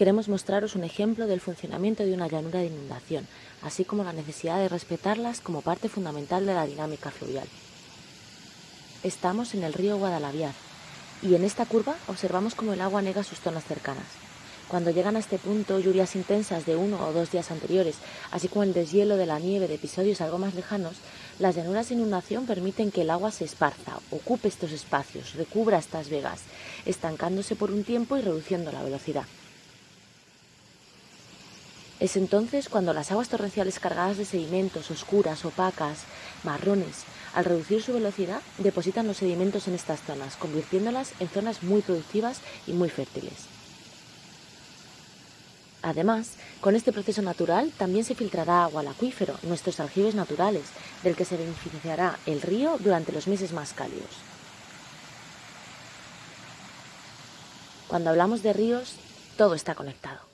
queremos mostraros un ejemplo del funcionamiento de una llanura de inundación, así como la necesidad de respetarlas como parte fundamental de la dinámica fluvial. Estamos en el río Guadalaviar y en esta curva observamos cómo el agua nega sus zonas cercanas. Cuando llegan a este punto lluvias intensas de uno o dos días anteriores, así como el deshielo de la nieve de episodios algo más lejanos, las llanuras de inundación permiten que el agua se esparza, ocupe estos espacios, recubra estas vegas, estancándose por un tiempo y reduciendo la velocidad. Es entonces cuando las aguas torrenciales cargadas de sedimentos, oscuras, opacas, marrones, al reducir su velocidad, depositan los sedimentos en estas zonas, convirtiéndolas en zonas muy productivas y muy fértiles. Además, con este proceso natural también se filtrará agua al acuífero, nuestros aljibes naturales, del que se beneficiará el río durante los meses más cálidos. Cuando hablamos de ríos, todo está conectado.